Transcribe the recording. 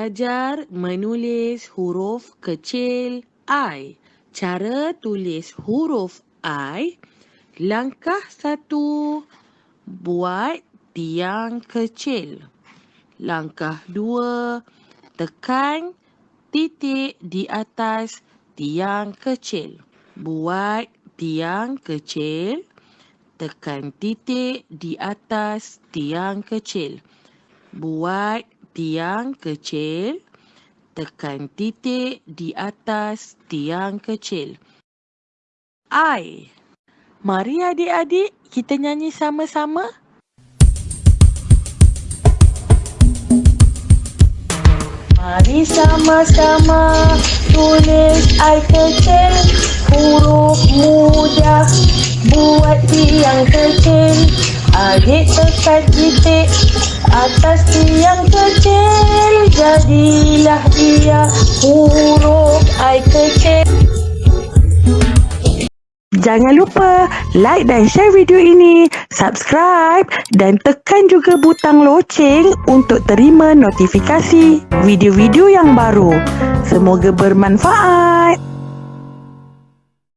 Belajar menulis huruf kecil I. Cara tulis huruf I. Langkah satu, buat tiang kecil. Langkah dua, tekan titik di atas tiang kecil. Buat tiang kecil, tekan titik di atas tiang kecil. Buat tiang kecil, tekan titik di atas tiang kecil. I. Mari adik-adik kita nyanyi sama-sama. Mari sama-sama tulis I kecil Huruf mudah buat tiang kecil Adik tekan titik atas tiang kecil Jadilah dia huruf I kecil Jangan lupa like dan share video ini, subscribe dan tekan juga butang loceng untuk terima notifikasi video-video yang baru. Semoga bermanfaat.